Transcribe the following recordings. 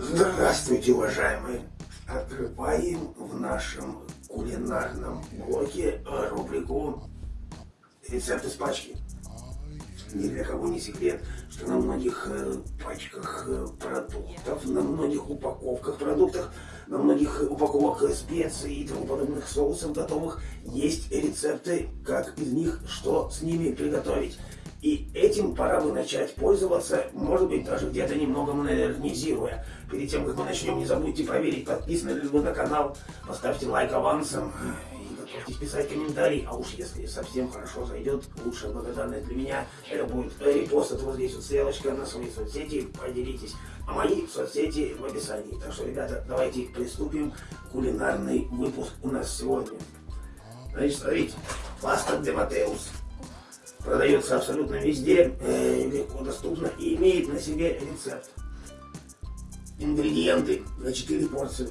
Здравствуйте, уважаемые! Открываем в нашем кулинарном блоке рубрику «Рецепты с пачки». Ни для кого не секрет, что на многих э, пачках э, продуктов, на многих упаковках продуктов, на многих упаковках специй и тому подобных соусов готовых есть рецепты, как из них что с ними приготовить. И этим пора бы начать пользоваться, может быть, даже где-то немного модернизируя. Перед тем, как мы начнем, не забудьте проверить, подписаны ли вы на канал, поставьте лайк авансом и готовьтесь писать комментарий. А уж если совсем хорошо зайдет, лучшая благодарность для меня, это будет репост, это вот здесь вот стрелочка на свои соцсети, поделитесь. А мои соцсети в описании. Так что, ребята, давайте приступим. Кулинарный выпуск у нас сегодня. Значит, смотрите, паста де Матеус продается абсолютно везде, э, легко доступно и имеет на себе рецепт. Ингредиенты на 4 порции.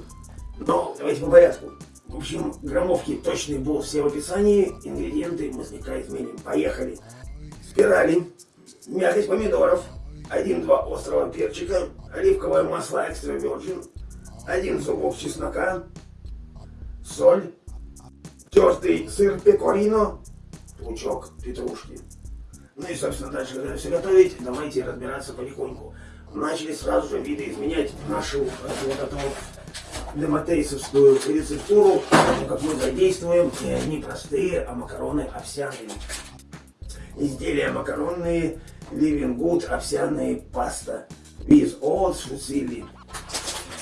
Но давайте по порядку. В общем, граммовки точные будут все в описании. Ингредиенты мы слегка изменим. Поехали. Спирали, мякоть помидоров, 1-2 острого перчика, оливковое масло экстра virgin, один зубок чеснока, соль, тертый сыр пекорино, лучок петрушки. Ну и, собственно, дальше, когда все готовить, давайте разбираться потихоньку. Начали сразу же видоизменять нашу вот эту вот дематейсовскую рецептуру, как мы задействуем не простые, а макароны овсяные. Изделия макаронные, living good, овсяные паста, with oats, фуцили.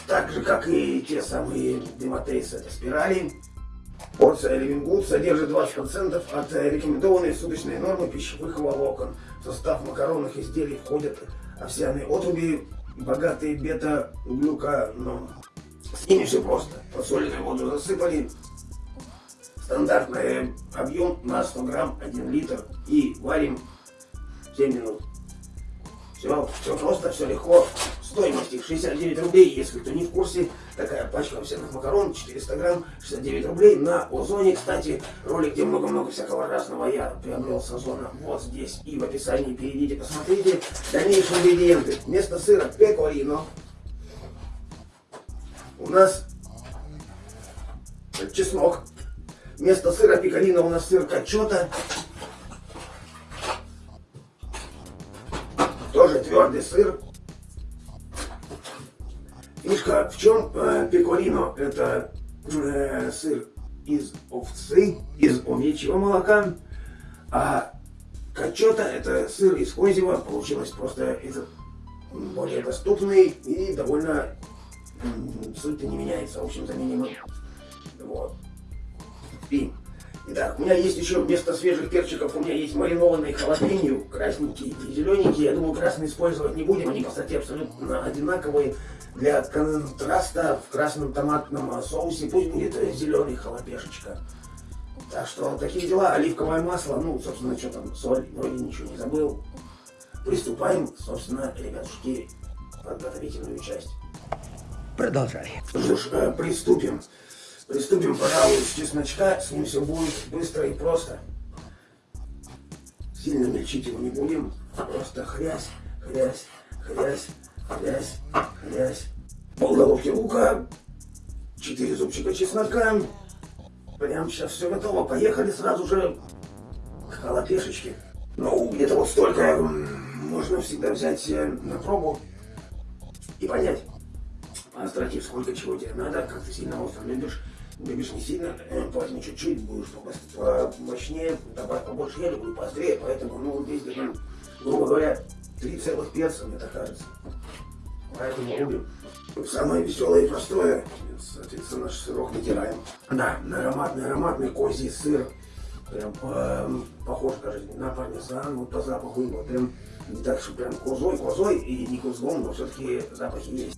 Так же, как и те самые дематейсы, это спирали. Порция Living содержит 20% от рекомендованной суточной нормы пищевых волокон. В состав макаронных изделий входят овсяные отруби, богатые бета-глюканом. С ними все просто. Подсоленную воду засыпали. Стандартный объем на 100 грамм 1 литр. И варим 7 минут. Все, все просто, все легко. Стоимость их 69 рублей, если кто не в курсе. Такая пачка овсяных макарон, 400 грамм, 69 рублей. На Озоне, кстати, ролик, где много-много всякого разного я приобрел с Озона. Вот здесь и в описании перейдите, посмотрите. Дальнейшие ингредиенты. Вместо сыра пекорино. У нас чеснок. Вместо сыра пекорино у нас сыр качота. Тоже твердый сыр. Фишка в чем? Э, пекорино это э, сыр из овцы, из овечьего молока, а качота это сыр из козьего, получилось просто этот более доступный и довольно суть-то не меняется, в общем, заменимый. Вот. И, итак, у меня есть еще вместо свежих перчиков, у меня есть маринованные халапеньо, красненькие и зелененькие. Я думаю, красные использовать не будем, они, кстати, абсолютно одинаковые. Для контраста в красном томатном соусе пусть будет зеленый халапешечка. Так что такие дела. Оливковое масло, ну, собственно, что там, соль, вроде ничего не забыл. Приступаем, собственно, ребятушки, подготовительную часть. Продолжай. Что ж, э, приступим. Приступим, пожалуй, с чесночка. С ним все будет быстро и просто. Сильно мельчить его не будем. Просто хрясь, хрясь, хрясь, хрясь, хрясь. Полголовки лука, четыре зубчика чеснока. Прям сейчас все готово. Поехали сразу же к халапешечке. Ну, где-то вот столько можно всегда взять э, на пробу и понять, по сколько чего тебе надо, как ты сильно остро любишь. Любишь не сильно, э, возьми чуть-чуть, будешь помощнее, добавь побольше. Я люблю поострее, поэтому, ну, здесь, грубо говоря, три целых перца, мне так кажется. Поэтому рубим. Самое веселое и простое, соответственно, наш сырок натираем. Да, ароматный, ароматный козий сыр. Прям э, похож даже на пармезан, вот по запаху его. Прям не так, что прям козой, козой и не козлом, но все-таки запахи есть.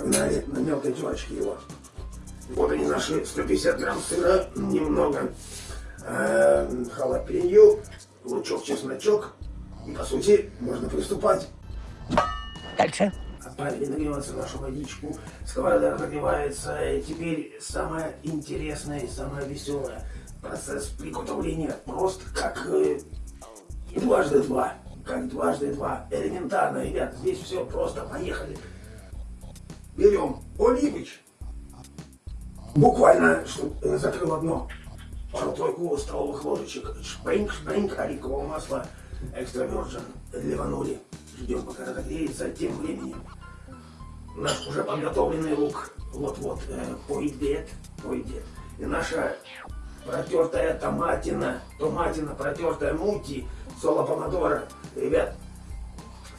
Погнали на мелкой терочке его. Вот они наши 150 грамм сыра, немного э, халапеньо, лучок, чесночок. И, по сути, можно приступать. Дальше. Отправили нагреваться нашу водичку. Сковорода нагревается. И теперь самое интересное и самое веселое. Процесс приготовления прост, как э, дважды два. Как дважды два. Элементарно, ребят. Здесь все просто. Поехали. Берем Оливич. Буквально, чтобы закрыл одно. Пару-тройку столовых ложечек. Шпринг, шпринг, оливкового масла. Экстра virgin. Ливанули. Ждем, пока разогреется. Тем временем наш уже подготовленный лук вот-вот э, пойдет, пойдет. И наша протертая томатина, томатина, протертая мути, соло помодора. Ребят,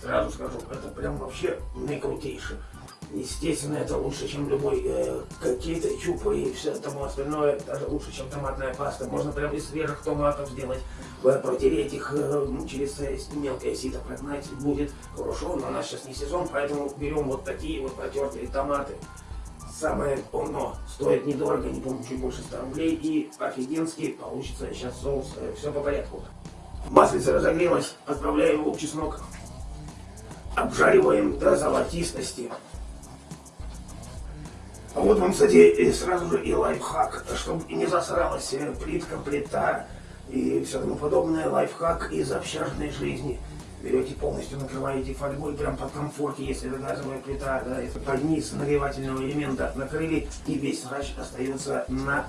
сразу скажу, это прям вообще наикрутейшее. Естественно, это лучше, чем любой э, какие-то чупы и все тому остальное. Даже лучше, чем томатная паста. Можно прям из свежих томатов сделать. Э, протереть их э, через мелкое сито прогнать будет хорошо. Но у нас сейчас не сезон, поэтому берем вот такие вот протертые томаты. Самое оно стоит недорого, не помню, чуть больше 100 рублей. И офигенский получится сейчас соус. Э, все по порядку. Маслица разогрелась, отправляем лук, чеснок. Обжариваем до золотистости. А вот вам, кстати, сразу же и лайфхак, чтобы не засралась плитка, плита и все тому подобное. Лайфхак из общажной жизни. Берете полностью, накрываете фольгой прям под комфорте, если это газовая плита, да, если под низ нагревательного элемента накрыли, и весь срач остается на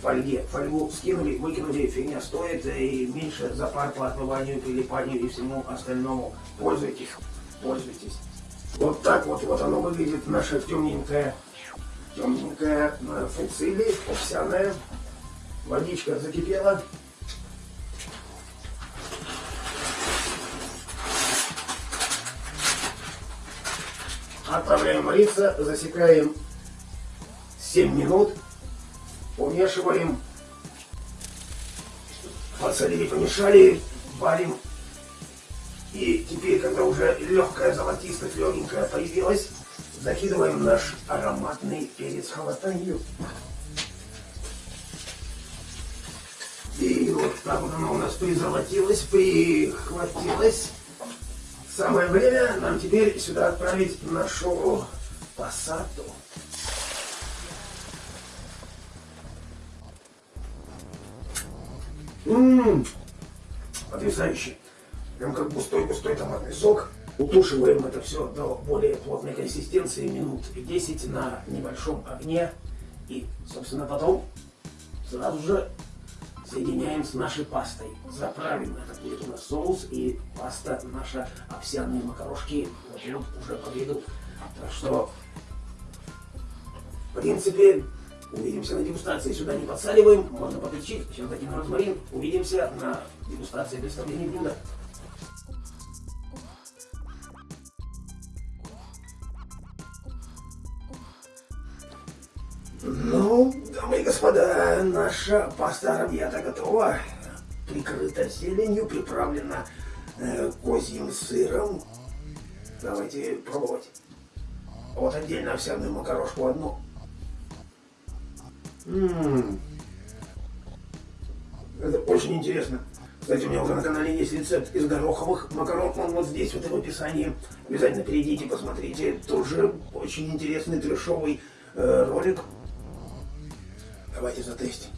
фольге. Фольгу скинули, выкинули, фигня стоит, и меньше запар по отмыванию, прилипанию и всему остальному. Пользуйтесь, пользуйтесь. Вот так вот, вот оно выглядит, наша темненькая темненькая фуцили, овсяная. Водичка закипела. Отправляем вариться, засекаем 7 минут, помешиваем, подсолили, помешали, варим. И теперь, когда уже легкая золотистая, легенькая появилась, закидываем наш ароматный перец халатанью. И вот так вот оно у нас призолотилось, прихватилось. Самое время нам теперь сюда отправить нашу пассату. Ммм, потрясающе. Прям как густой-густой томатный сок. Утушиваем это все до более плотной консистенции минут 10 на небольшом огне. И, собственно, потом сразу же соединяем с нашей пастой. Заправим это будет у нас соус и паста наша овсяные макарошки вот, вот уже подведут. Так что, в принципе, увидимся на дегустации. Сюда не подсаливаем, можно поперчить, сейчас дадим розмарин. Увидимся на дегустации представления блюда. Ну, дамы и господа, наша паста арабьята готова. Прикрыта зеленью, приправлена э, козьим сыром. Давайте пробовать. Вот отдельно овсяную макарошку одну. М Это очень интересно. Кстати, у меня уже на канале есть рецепт из гороховых макарон. Он вот здесь, вот в описании. Обязательно перейдите, посмотрите. Тоже очень интересный трешовый э, ролик. Давайте затестим.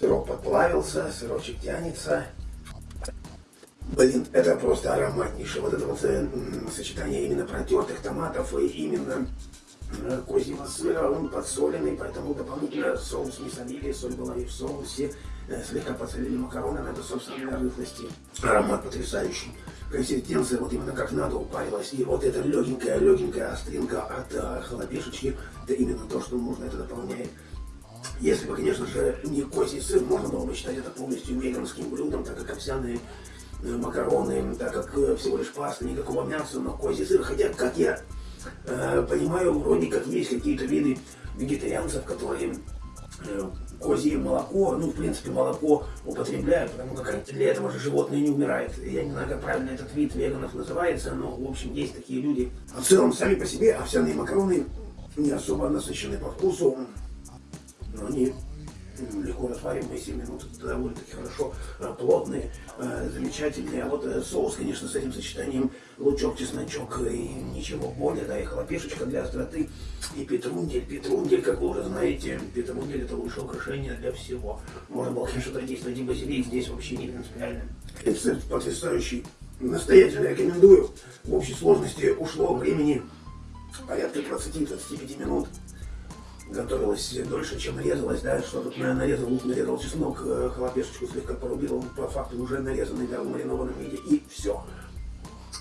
Сырок подплавился, сырочек тянется. Блин, это просто ароматнейшее. Вот это вот э, сочетание именно протертых томатов и именно козьего сыра. Он подсоленный, поэтому дополнительно соус не солили. Соль была и в соусе. Э, слегка подсолили макароны, но это, собственно, для рыхлости. Аромат потрясающий. Консистенция вот именно как надо упарилась. И вот эта легенькая-легенькая остринка от э, халапешечки, это именно то, что нужно, это дополняет. Если бы, конечно же, не козий сыр, можно было бы считать это полностью веганским блюдом, так как овсяные э, макароны, так как всего лишь паста, никакого мяса, но козий сыр. Хотя, как я понимаю, вроде как есть какие-то виды вегетарианцев, которые э, козье молоко, ну, в принципе, молоко употребляют, потому как для этого же животное не умирает. Я не знаю, как правильно этот вид веганов называется, но, в общем, есть такие люди. А в целом, сами по себе овсяные макароны не особо насыщены по вкусу, но они легко развариваемые 7 минут, довольно-таки хорошо, э, плотные, э, замечательные. А вот э, соус, конечно, с этим сочетанием лучок, чесночок и ничего более, да, и хлопешечка для остроты, и петрундель. Петрундель, как вы уже знаете, петрундель это лучшее украшение для всего. Можно было, конечно, задействовать и базилик, здесь вообще не принципиально. Рецепт потрясающий. Настоятельно рекомендую. В общей сложности ушло времени порядка 20-25 минут. Готовилась дольше, чем нарезалась, да, что тут нарезал лук, нарезал чеснок, э, хлопешечку слегка порубил, по факту уже нарезанный, да, в маринованном виде, и все.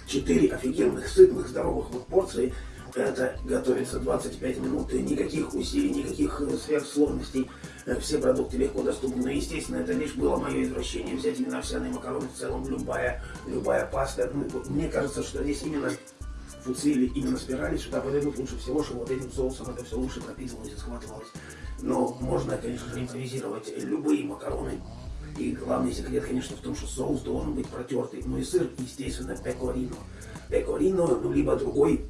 Четыре офигенных, сытных, здоровых вот порции. Это готовится 25 минут, и никаких усилий, никаких э, сверхсложностей. Э, Все продукты легко доступны. Но, естественно, это лишь было мое извращение взять именно овсяные макароны в целом, любая, любая паста. Ну, мне кажется, что здесь именно фуцили, именно спирали сюда подойдут лучше всего, что вот этим соусом это все лучше пропитывалось и схватывалось. Но можно, конечно же, импровизировать любые макароны. И главный секрет, конечно, в том, что соус должен быть протертый. Ну и сыр, естественно, пекорино. Пекорино, ну либо другой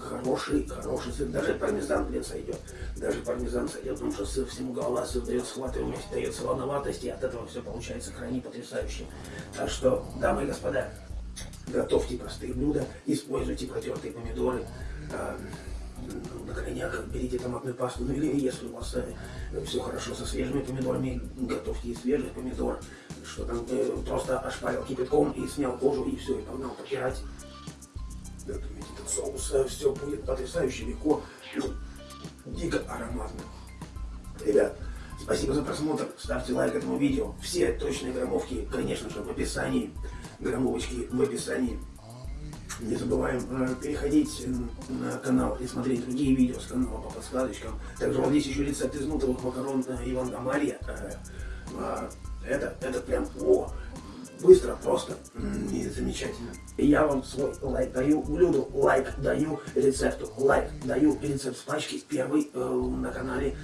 хороший, хороший сыр. Даже пармезан, блин, сойдет. Даже пармезан сойдет, потому что сыр всему голова, сыр дает схватываемость, дает солоноватость, и от этого все получается крайне потрясающе. Так что, дамы и господа, готовьте простые блюда, используйте протертые помидоры. а, ну, на крайняк берите томатную пасту, ну или если у вас все хорошо со свежими помидорами, готовьте и свежий помидор, что там э, просто ошпарил кипятком и снял кожу и все, и погнал попирать. Готовить этот соус, все будет потрясающе легко, ну, дико ароматно. Ребят, спасибо за просмотр, ставьте лайк этому видео. Все точные граммовки, конечно же, в описании. Граммовочки в описании. Не забываем э, переходить на канал и смотреть другие видео с канала по подсказочкам. Также вот здесь еще рецепт из нутовых макарон э, Иван Гамалья. Э, а, это, это прям, о, быстро, просто и замечательно. Я вам свой лайк даю, блюду лайк даю, рецепту лайк даю, рецепт с пачки первый э, на канале